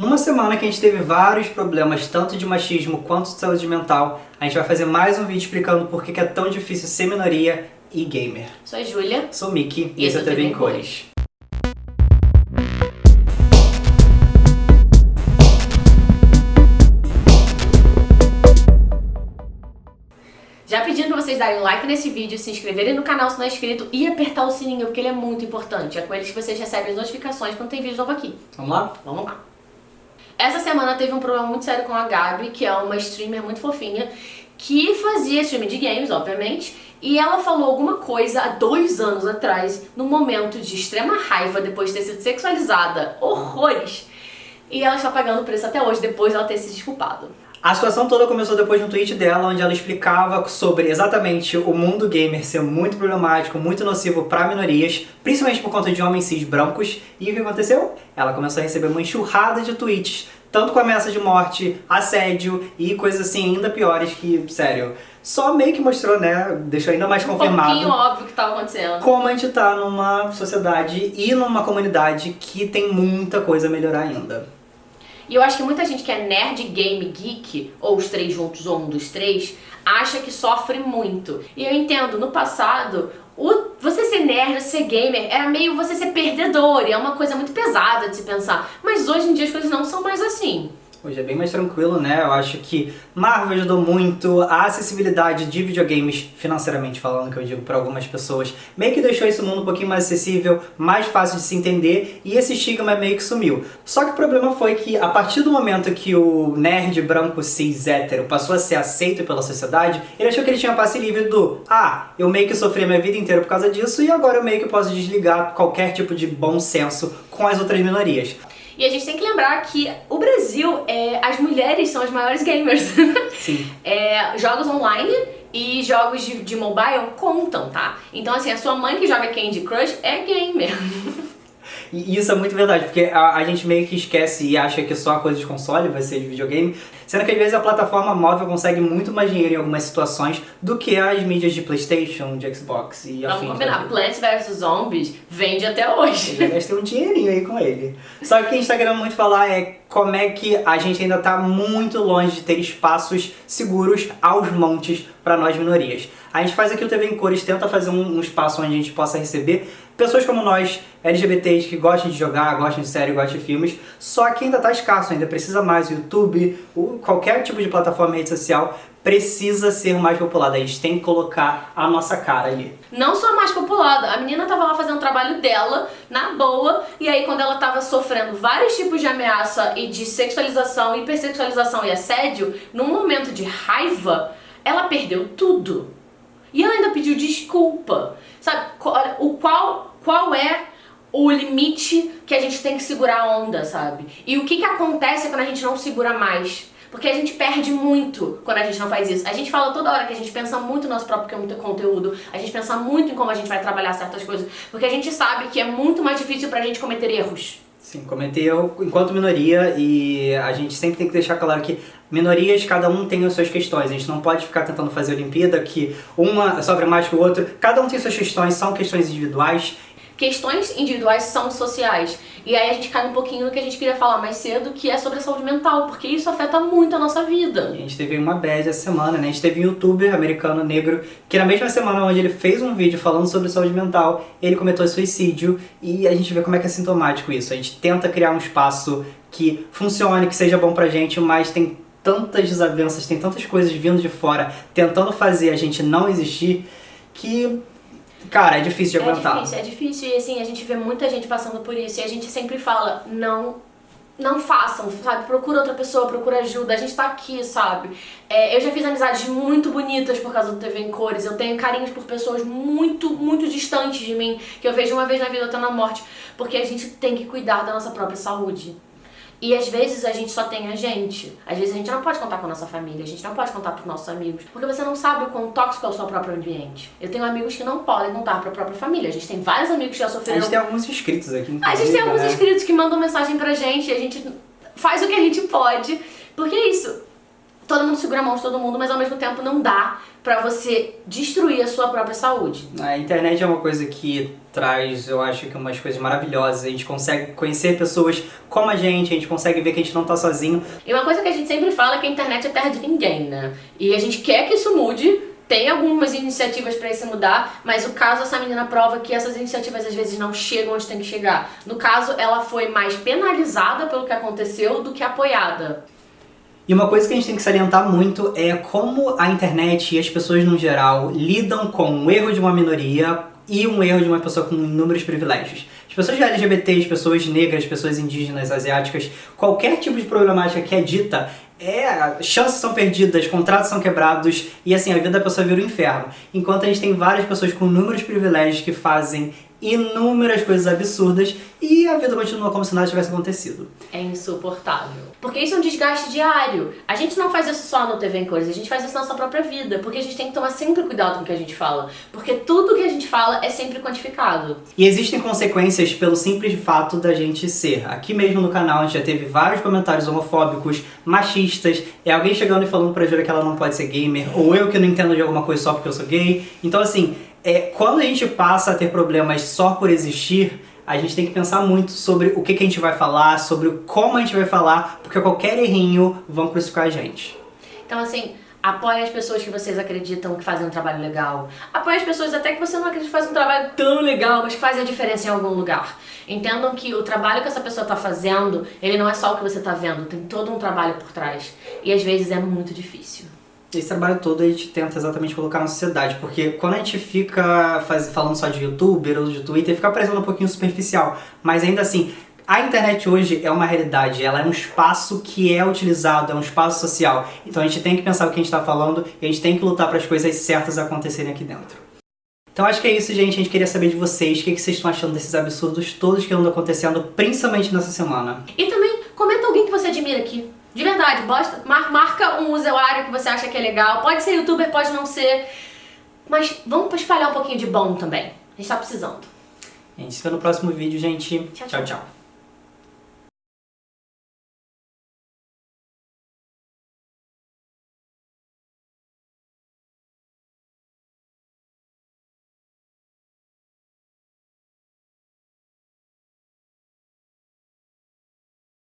Numa semana que a gente teve vários problemas, tanto de machismo quanto de saúde mental, a gente vai fazer mais um vídeo explicando por que é tão difícil ser minoria e gamer. Sou a Júlia. Sou o Mickey e esse é o TV em Cores. Já pedindo pra vocês darem like nesse vídeo, se inscreverem no canal se não é inscrito e apertar o sininho, porque ele é muito importante. É com ele que vocês recebem as notificações quando tem vídeo novo aqui. Vamos lá? Vamos lá. Essa semana teve um problema muito sério com a Gabi, que é uma streamer muito fofinha, que fazia stream de games, obviamente, e ela falou alguma coisa há dois anos atrás, num momento de extrema raiva, depois de ter sido sexualizada, horrores, e ela está pagando o preço até hoje, depois dela ter se desculpado. A situação toda começou depois de um tweet dela, onde ela explicava sobre exatamente o mundo gamer ser muito problemático, muito nocivo para minorias, principalmente por conta de homens cis brancos. E o que aconteceu? Ela começou a receber uma enxurrada de tweets, tanto com ameaça de morte, assédio e coisas assim ainda piores que, sério, só meio que mostrou, né, deixou ainda mais um confirmado. Um pouquinho óbvio que estava acontecendo. Como a gente tá numa sociedade e numa comunidade que tem muita coisa a melhorar ainda. E eu acho que muita gente que é nerd, game, geek, ou os três juntos, ou um dos três, acha que sofre muito. E eu entendo, no passado, o, você ser nerd, ser gamer, era meio você ser perdedor, e é uma coisa muito pesada de se pensar. Mas hoje em dia as coisas não são mais assim. Hoje é bem mais tranquilo, né? Eu acho que Marvel ajudou muito, a acessibilidade de videogames, financeiramente falando, que eu digo para algumas pessoas, meio que deixou esse mundo um pouquinho mais acessível, mais fácil de se entender, e esse estigma meio que sumiu. Só que o problema foi que, a partir do momento que o nerd branco cis hétero passou a ser aceito pela sociedade, ele achou que ele tinha passe livre do ah, eu meio que sofri a minha vida inteira por causa disso, e agora eu meio que posso desligar qualquer tipo de bom senso com as outras minorias. E a gente tem que lembrar que o Brasil, é, as mulheres são as maiores gamers. Sim. é, jogos online e jogos de, de mobile contam, tá? Então assim, a sua mãe que joga Candy Crush é gamer. E isso é muito verdade, porque a, a, gente meio que esquece e acha que só a coisa de console vai ser de videogame, sendo que às vezes a plataforma móvel consegue muito mais dinheiro em algumas situações do que as mídias de Playstation, de Xbox e afins. Vamos combinar, Plants vs Zombies vende até hoje. Eu gastei um dinheirinho aí com ele. Só que o gente tá querendo muito falar é como é que a gente ainda tá muito longe de ter espaços seguros aos montes para nós minorias. A gente faz aqui o TV em Cores, tenta fazer um, um espaço onde a gente possa receber pessoas como nós, LGBTs que gostam de jogar, gostam de série, gostam de filmes, só que ainda está escasso, ainda precisa mais. O YouTube, o, qualquer tipo de plataforma rede social precisa ser mais populada. A gente tem que colocar a nossa cara ali. Não só mais populada, a menina tava lá fazendo o trabalho dela, na boa, e aí quando ela tava sofrendo vários tipos de ameaça e de sexualização, hipersexualização e assédio, num momento de raiva, ela perdeu tudo. E ela ainda pediu desculpa. Sabe, o qual qual é o limite que a gente tem que segurar a onda, sabe? E o que que acontece quando a gente não segura mais? Porque a gente perde muito quando a gente não faz isso. A gente fala toda hora que a gente pensa muito no nosso próprio conteúdo, a gente pensa muito em como a gente vai trabalhar certas coisas, porque a gente sabe que é muito mais difícil pra gente cometer erros. Sim, cometer erro enquanto minoria e a gente sempre tem que deixar claro que minorias, cada um tem as suas questões. A gente não pode ficar tentando fazer Olimpíada que uma sofre mais que o outro. Cada um tem suas questões, são questões individuais questões individuais são sociais. E aí a gente cai um pouquinho no que a gente queria falar mais cedo, que é sobre a saúde mental, porque isso afeta muito a nossa vida. A gente teve uma bad essa semana, né? A gente teve um youtuber americano negro que na mesma semana onde ele fez um vídeo falando sobre saúde mental, ele cometeu suicídio e a gente vê como é que é sintomático isso. A gente tenta criar um espaço que funcione, que seja bom pra gente, mas tem tantas desavenças, tem tantas coisas vindo de fora tentando fazer a gente não existir que Cara, é difícil de é aguentar. É difícil, é difícil e assim, a gente vê muita gente passando por isso e a gente sempre fala, não não façam, sabe? Procura outra pessoa, procura ajuda, a gente tá aqui, sabe? É, eu já fiz amizades muito bonitas por causa do TV em Cores, eu tenho carinhos por pessoas muito, muito distantes de mim, que eu vejo uma vez na vida até na morte, porque a gente tem que cuidar da nossa própria saúde. E às vezes a gente só tem a gente. Às vezes a gente não pode contar com a nossa família, a gente não pode contar com os nossos amigos, porque você não sabe o quão tóxico é o seu próprio ambiente. Eu tenho amigos que não podem contar para a própria família. A gente tem vários amigos que já sofreram... A gente tem alguns inscritos aqui. A gente tem alguns né? inscritos que mandam mensagem pra gente e a gente faz o que a gente pode. Porque é isso todo mundo segura a mão de todo mundo, mas ao mesmo tempo não dá pra você destruir a sua própria saúde. A internet é uma coisa que traz, eu acho que umas coisas maravilhosas. A gente consegue conhecer pessoas como a gente, a gente consegue ver que a gente não tá sozinho. E uma coisa que a gente sempre fala é que a internet é terra de ninguém, né? E a gente quer que isso mude, tem algumas iniciativas para isso mudar, mas o caso essa menina prova que essas iniciativas às vezes não chegam onde tem que chegar. No caso, ela foi mais penalizada pelo que aconteceu do que apoiada. E uma coisa que a gente tem que salientar muito é como a internet e as pessoas no geral lidam com o erro de uma minoria e um erro de uma pessoa com inúmeros privilégios. As pessoas LGBT, as pessoas negras, as pessoas indígenas, asiáticas, qualquer tipo de problemática que é dita, é, chances são perdidas, contratos são quebrados e assim, a vida da pessoa vira um inferno. Enquanto a gente tem várias pessoas com inúmeros privilégios que fazem inúmeras coisas absurdas e a vida continua como se nada tivesse acontecido. É insuportável. Porque isso é um desgaste diário. A gente não faz isso só no TV em Cores, a gente faz isso na nossa própria vida. Porque a gente tem que tomar sempre cuidado com o que a gente fala. Porque tudo que a gente fala é sempre quantificado. E existem consequências pelo simples fato da gente ser. Aqui mesmo no canal a gente já teve vários comentários homofóbicos, machistas, é alguém chegando e falando pra Júlia que ela não pode ser gamer, ou eu que não entendo de alguma coisa só porque eu sou gay. Então assim, é, quando a gente passa a ter problemas só por existir, a gente tem que pensar muito sobre o que, que a gente vai falar, sobre como a gente vai falar, porque qualquer errinho vão crucificar a gente. Então assim, apoie as pessoas que vocês acreditam que fazem um trabalho legal. Apoie as pessoas até que você não acredita que fazem um trabalho tão legal, mas que fazem a diferença em algum lugar. Entendam que o trabalho que essa pessoa está fazendo, ele não é só o que você está vendo, tem todo um trabalho por trás. E às vezes é muito difícil esse trabalho todo a gente tenta exatamente colocar na sociedade, porque quando a gente fica faz, falando só de youtuber ou de twitter, fica parecendo um pouquinho superficial, mas ainda assim, a internet hoje é uma realidade, ela é um espaço que é utilizado, é um espaço social, então a gente tem que pensar o que a gente está falando e a gente tem que lutar para as coisas certas acontecerem aqui dentro. Então acho que é isso, gente. A gente queria saber de vocês, o que, que vocês estão achando desses absurdos todos que andam acontecendo, principalmente nessa semana. E também, comenta alguém que você admira aqui. De verdade, bosta, mar, marca um usuário que você acha que é legal. Pode ser youtuber, pode não ser. Mas vamos espalhar um pouquinho de bom também. A gente tá precisando. A gente se vê no próximo vídeo, gente. tchau. tchau. tchau. tchau.